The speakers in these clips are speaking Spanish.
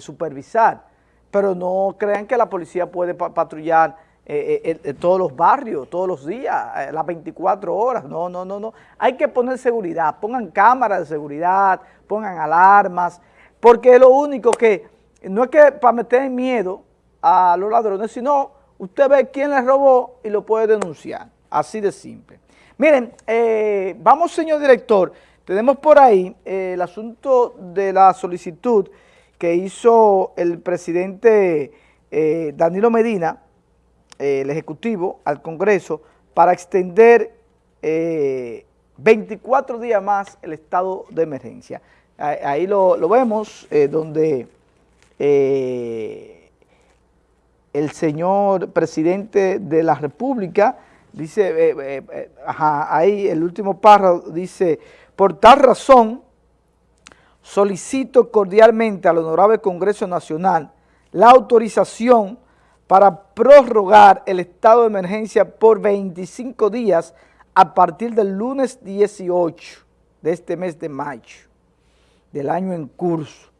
supervisar, pero no crean que la policía puede patrullar eh, eh, eh, todos los barrios, todos los días, las 24 horas, no, no, no, no. Hay que poner seguridad, pongan cámaras de seguridad, pongan alarmas, porque lo único que, no es que para meter miedo a los ladrones, sino usted ve quién les robó y lo puede denunciar, así de simple. Miren, vamos señor director, tenemos por ahí el asunto de la solicitud que hizo el presidente Danilo Medina, eh, el Ejecutivo al Congreso para extender 24 eh, días más el estado de emergencia. Ahí lo, vemos, eh, donde el señor presidente de la República dice, ahí el último párrafo dice, por tal razón solicito cordialmente al Honorable Congreso Nacional la autorización para prorrogar el estado de emergencia por 25 días a partir del lunes 18 de este mes de mayo del año en curso,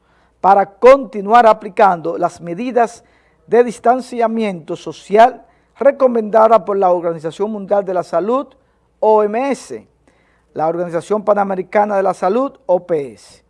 para continuar aplicando las medidas de distanciamiento social recomendadas por la Organización Mundial de la Salud, OMS, la Organización Panamericana de la Salud, OPS,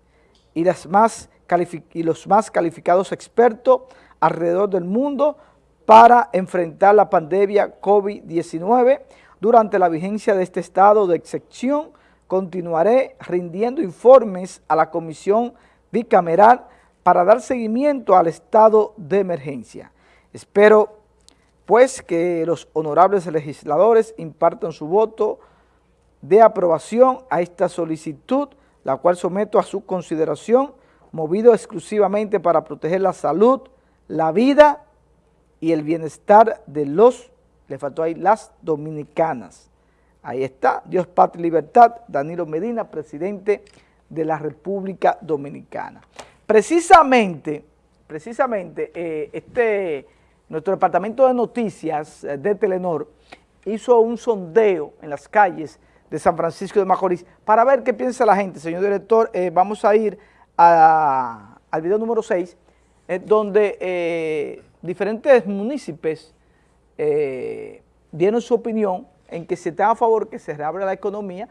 y, los más calificados expertos alrededor del mundo para enfrentar la pandemia COVID-19. Durante la vigencia de este estado de excepción, continuaré rindiendo informes a la Comisión Bicameral para dar seguimiento al estado de emergencia. Espero, pues, que los honorables legisladores impartan su voto de aprobación a esta solicitud, la cual someto a su consideración, movido exclusivamente para proteger la salud, la vida y el bienestar de los, le faltó ahí, las dominicanas. Ahí está, Dios, Patria y Libertad, Danilo Medina, presidente de la República Dominicana. Precisamente, precisamente, eh, este, nuestro departamento de noticias eh, de Telenor hizo un sondeo en las calles de San Francisco de Macorís para ver qué piensa la gente. Señor director, eh, vamos a ir al video número 6, donde diferentes municipios eh, dieron su opinión en que se está a favor que se reabra la economía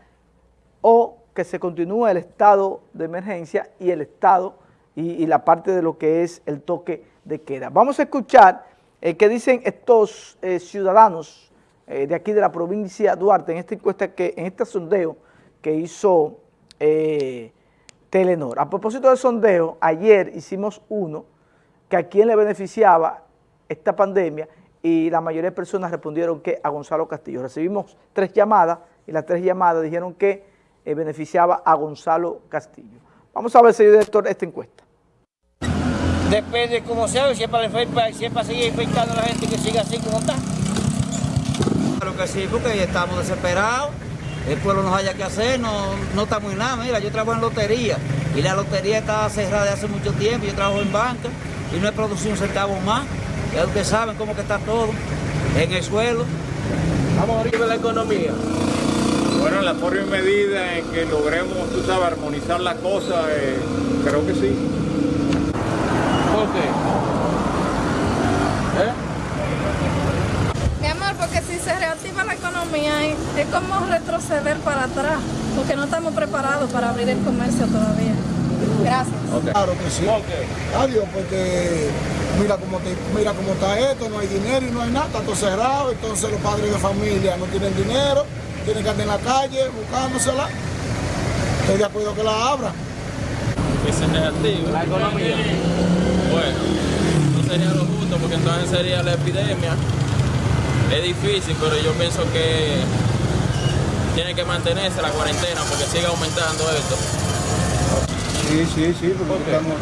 o que se continúe el estado de emergencia y el estado y, la parte de lo que es el toque de queda. Vamos a escuchar eh, qué dicen estos eh, ciudadanos eh, de aquí de la provincia de Duarte en esta encuesta, que, en este sondeo que hizo Telenor. A propósito del sondeo, ayer hicimos uno que a quién le beneficiaba esta pandemia y la mayoría de personas respondieron que a Gonzalo Castillo. Recibimos tres llamadas y las tres llamadas dijeron que eh, beneficiaba a Gonzalo Castillo. Vamos a ver, señor director, esta encuesta. Depende de cómo sea, si es para, seguir infectando a la gente que siga así como está. Claro que sí, porque estamos desesperados. El pueblo no haya que hacer, no, no estamos en nada. Mira, yo trabajo en lotería y la lotería está cerrada hace mucho tiempo. Yo trabajo en banca y no he producido un centavo más. Ya ustedes saben cómo que está todo en el suelo. Vamos a abrir la economía. Bueno, en la forma y medida en que logremos, tú sabes, armonizar la cosa, eh, creo que sí. ¿Por qué? ¿Eh? Mi amor, porque si se reactiva la economía es como retroceder para atrás, porque no estamos preparados para abrir el comercio todavía. Gracias. Claro que sí. Adiós, porque mira cómo, mira cómo está esto, no hay dinero y no hay nada, está todo cerrado, entonces los padres de familia no tienen dinero, tienen que andar en la calle buscándosela. Estoy de acuerdo que la abra. Ese es negativo. La economía. Bueno, no sería lo justo porque entonces sería la epidemia. Es difícil, pero yo pienso que tiene que mantenerse la cuarentena porque sigue aumentando esto. Sí, sí, sí, porque estamos,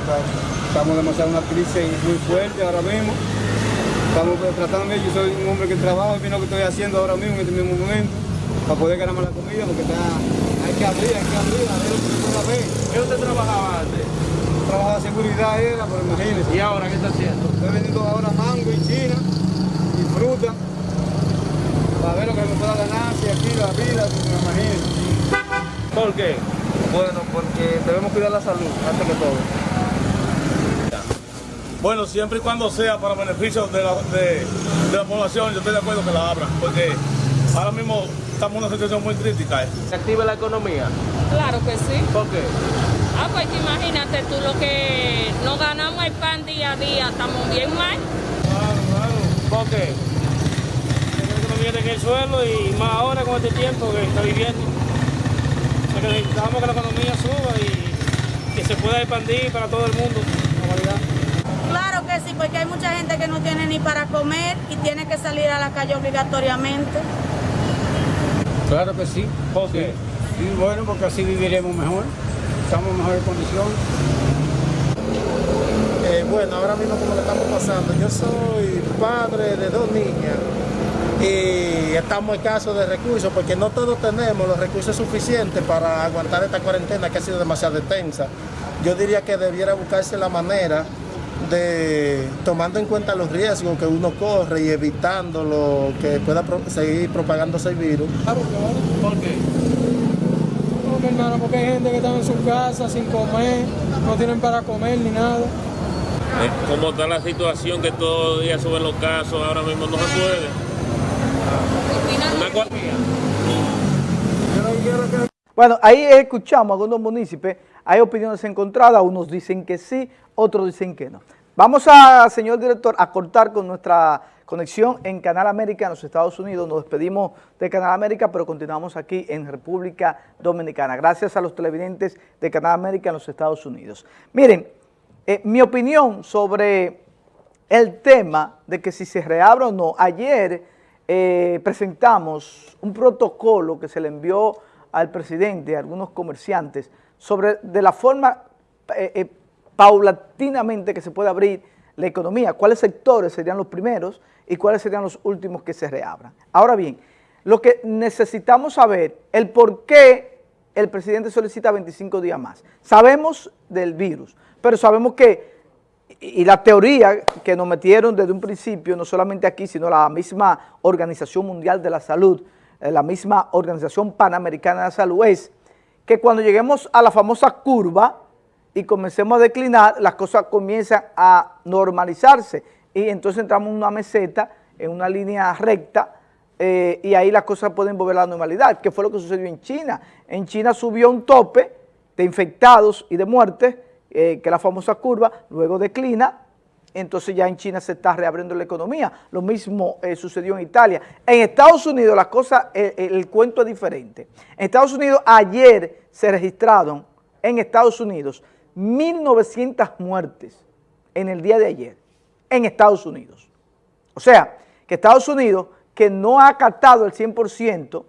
estamos demasiado en una crisis muy fuerte ahora mismo. Estamos tratando, yo soy un hombre que trabaja, y lo que estoy haciendo ahora mismo en este mismo momento, para poder ganarme la comida, porque está, hay que abrir, hay que abrir, a ver lo que pueda ver. ¿Qué usted trabajaba antes? Trabajaba seguridad era, pero imagínese. ¿Y ahora qué está haciendo? Estoy vendiendo ahora mango y china y fruta, para ver lo que me pueda ganar, si aquí la vida, me imagínese. ¿Por qué? Bueno, porque debemos cuidar la salud, antes que todo. Bueno, siempre y cuando sea para beneficio de la, de, de la población, yo estoy de acuerdo que la abran, porque ahora mismo estamos en una situación muy crítica. ¿eh? ¿Se active la economía? Claro que sí. ¿Por qué? Ah, pues imagínate tú lo que no ganamos el pan día a día, estamos bien mal. Claro, claro. ¿Por qué? Está en el suelo y más ahora con este tiempo que está viviendo. O sea, que necesitamos que la economía suba y que se pueda expandir para todo el mundo. Claro que sí, porque hay mucha gente que no tiene ni para comer y tiene que salir a la calle obligatoriamente. Claro que sí. ¿Por qué? Sí, bueno, porque así viviremos mejor, estamos en mejores condiciones. Eh, bueno, ahora mismo como le estamos pasando, yo soy padre de dos niñas y estamos escasos de recursos porque no todos tenemos los recursos suficientes para aguantar esta cuarentena que ha sido demasiado extensa. Yo diría que debiera buscarse la manera de, tomando en cuenta los riesgos que uno corre y evitando lo que pueda pro- seguir propagándose el virus. Claro, claro. ¿Por qué? Porque, hermano, porque hay gente que está en su casa sin comer, no tienen para comer ni nada. Eh, ¿Cómo está la situación que todos los días suben los casos? Ahora mismo no se puede. Bueno, ahí escuchamos a algunos municipios, hay opiniones encontradas, unos dicen que sí, otros dicen que no. Vamos a, señor director, a cortar con nuestra conexión en Canal América en los Estados Unidos. Nos despedimos de Canal América, pero continuamos aquí en República Dominicana. Gracias a los televidentes de Canal América en los Estados Unidos. Miren, eh, mi opinión sobre el tema de que si se reabre o no, ayer eh, presentamos un protocolo que se le envió al presidente, a algunos comerciantes, sobre de la forma eh, eh, paulatinamente que se puede abrir la economía, cuáles sectores serían los primeros y cuáles serían los últimos que se reabran. Ahora bien, lo que necesitamos saber, el por qué el presidente solicita 25 días más. Sabemos del virus, pero sabemos que y la teoría que nos metieron desde un principio, no solamente aquí, sino la misma Organización Mundial de la Salud, eh, la misma Organización Panamericana de la Salud, es que cuando lleguemos a la famosa curva y comencemos a declinar, las cosas comienzan a normalizarse y entonces entramos en una meseta, en una línea recta, eh, y ahí las cosas pueden volver a la normalidad, que fue lo que sucedió en China. En China subió un tope de infectados y de muertes, eh, que la famosa curva, luego declina, entonces ya en China se está reabriendo la economía. Lo mismo eh, sucedió en Italia. En Estados Unidos la cosa, eh, el, el cuento es diferente. En Estados Unidos ayer se registraron, en Estados Unidos, 1.900 muertes en el día de ayer, en Estados Unidos. O sea, que Estados Unidos, que no ha acatado el 100%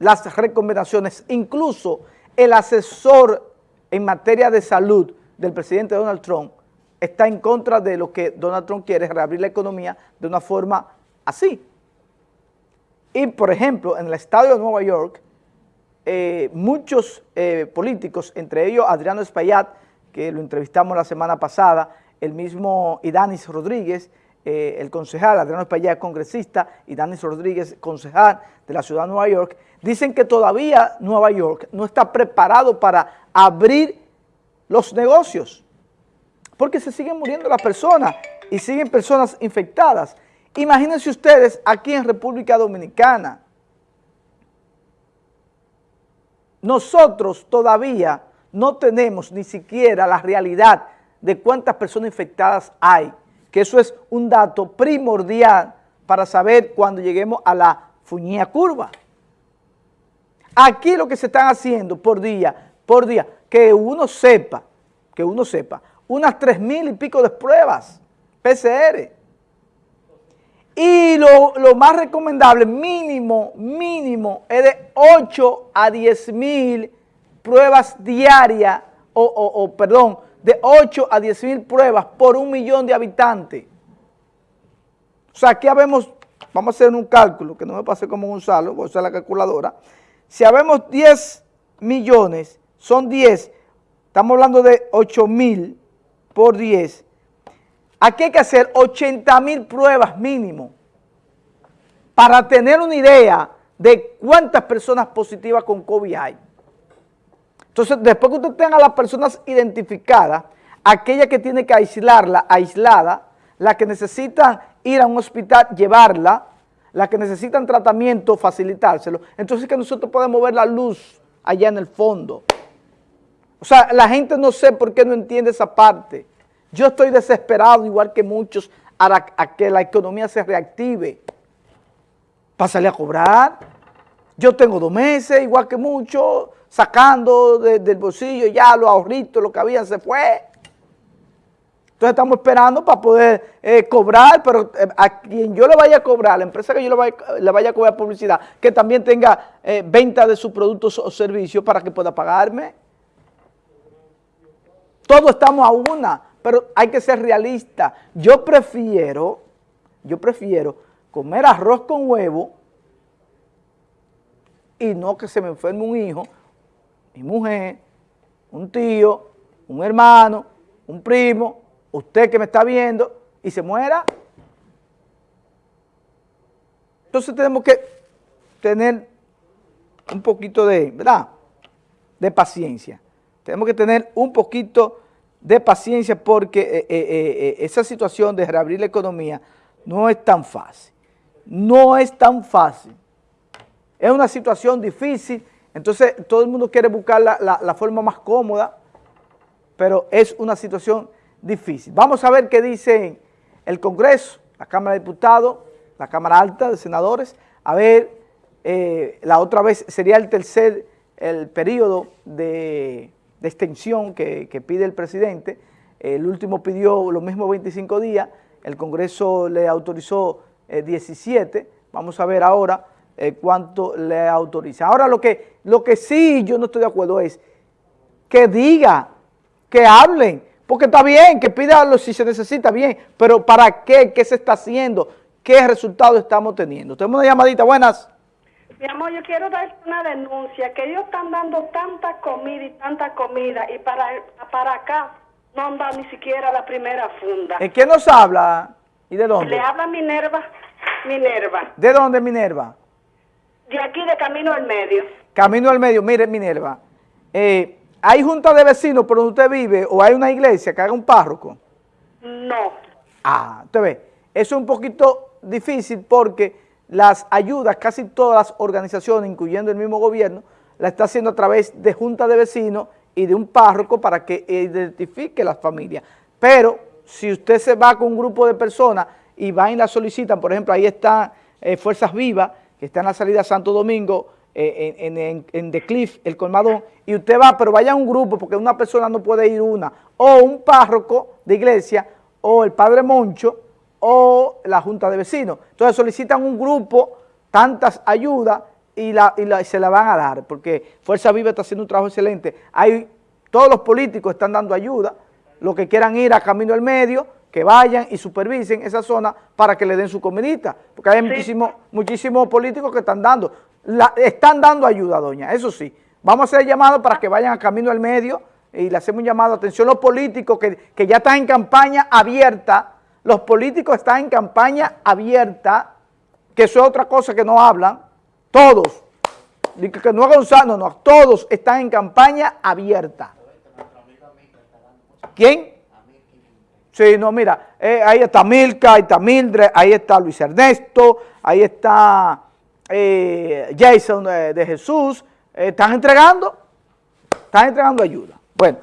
las recomendaciones, incluso el asesor en materia de salud del presidente Donald Trump está en contra de lo que Donald Trump quiere, reabrir la economía de una forma así. Y, por ejemplo, en el estado de Nueva York, eh, muchos eh, políticos, entre ellos Adriano Espaillat, que lo entrevistamos la semana pasada, el mismo Idanis Rodríguez, eh, el concejal, Adriano Espaillat, congresista, y Danis Rodríguez, concejal de la ciudad de Nueva York, dicen que todavía Nueva York no está preparado para abrir los negocios, porque se siguen muriendo las personas y siguen personas infectadas. Imagínense ustedes aquí en República Dominicana, nosotros todavía no tenemos ni siquiera la realidad de cuántas personas infectadas hay, que eso es un dato primordial para saber cuando lleguemos a la fuñía curva. Aquí lo que se están haciendo por día, por día, que uno sepa, que uno sepa, unas tres mil y pico de pruebas PCR. Y lo, lo, más recomendable, mínimo, mínimo, es de 8 a 10 mil pruebas diarias, o, o, perdón, de 8 a 10 mil pruebas por un millón de habitantes. O sea, aquí habemos, vamos a hacer un cálculo, que no me pase como Gonzalo, voy a usar la calculadora. Si habemos 10 millones, son 10, estamos hablando de 8 mil por 10, Aquí hay que hacer 80 mil pruebas mínimo para tener una idea de cuántas personas positivas con COVID hay. Entonces, después que usted tenga las personas identificadas, aquella que tiene que aislarla, aislada, la que necesitan ir a un hospital, llevarla, la que necesitan tratamiento, facilitárselo. Entonces que nosotros podemos ver la luz allá en el fondo. O sea, la gente no sé por qué no entiende esa parte. Yo estoy desesperado, igual que muchos, a, que la economía se reactive. Pásale a cobrar. Yo tengo dos meses, igual que muchos, sacando de- del bolsillo ya los ahorritos, lo que habían se fue. Entonces estamos esperando para poder eh, cobrar, pero eh, a quien yo le vaya a cobrar, la empresa que yo le vaya, le vaya a cobrar publicidad, que también tenga eh, venta de sus productos o servicios para que pueda pagarme. Todos estamos a una, pero hay que ser realista. Yo prefiero, yo prefiero comer arroz con huevo y no que se me enferme un hijo, mi mujer, un tío, un hermano, un primo, usted que me está viendo y se muera. Entonces tenemos que tener un poquito de, ¿verdad? De paciencia. Tenemos que tener un poquito de paciencia porque eh, eh, eh, esa situación de reabrir la economía no es tan fácil. No es tan fácil. Es una situación difícil, entonces todo el mundo quiere buscar la, la- la forma más cómoda, pero es una situación difícil. Vamos a ver qué dice el Congreso, la Cámara de Diputados, la Cámara Alta de Senadores, a ver, eh, la otra vez sería el tercer, el periodo de, extensión que, que pide el presidente, el último pidió los mismos 25 días, el Congreso le autorizó eh, 17, vamos a ver ahora eh, cuánto le autoriza. Ahora lo que, lo que sí yo no estoy de acuerdo es que diga, que hablen, porque está bien, que pida si se necesita bien, pero ¿para qué? ¿Qué se está haciendo? ¿Qué resultados estamos teniendo? Tenemos una llamadita, buenas. Mi amor, yo quiero dar una denuncia, que ellos están dando tanta comida y tanta comida y para, para acá no han dado ni siquiera la primera funda. ¿En quién nos habla? ¿Y de dónde? Le habla Minerva, Minerva, ¿De dónde, Minerva? de aquí de Camino al Medio. Camino al medio, mire, Minerva, eh, ¿hay junta de vecinos por donde usted vive o hay una iglesia que haga un párroco? No. Ah, usted ve, eso es un poquito difícil porque las ayudas, casi todas las organizaciones, incluyendo el mismo gobierno, la está haciendo a través de junta de vecinos y de un párroco para que identifique las familias. Pero si usted se va con un grupo de personas y van y la solicitan, por ejemplo, ahí están eh, Fuerzas Vivas, que está en la salida Santo Domingo, en, en, en- The Cliff, el colmadón, y usted va, pero vaya a un grupo, porque una persona no puede ir una, o un párroco de iglesia, o el padre Moncho, o la junta de vecinos. Entonces solicitan un grupo, tantas ayudas, y, la, y, la- se la van a dar, porque Fuerza Viva está haciendo un trabajo excelente. Hay, todos los políticos están dando ayuda, los que quieran ir a Camino al Medio, que vayan y supervisen esa zona para que le den su comidita, porque hay muchísimos muchísimos políticos que están dando, la- están dando ayuda, doña, eso sí. Vamos a hacer llamado para que vayan a Camino al Medio y le hacemos un llamado, atención los políticos que, que ya están en campaña abierta, los políticos están en campaña abierta, que eso es otra cosa que no hablan, todos, que, no Gonzalo, no, todos están en campaña abierta. ¿Quién? Sí, no, mira, eh, ahí está Milka, ahí está Mildred, ahí está Luis Ernesto, ahí está eh, Jason de, de Jesús, eh, están entregando, están entregando ayuda. Bueno,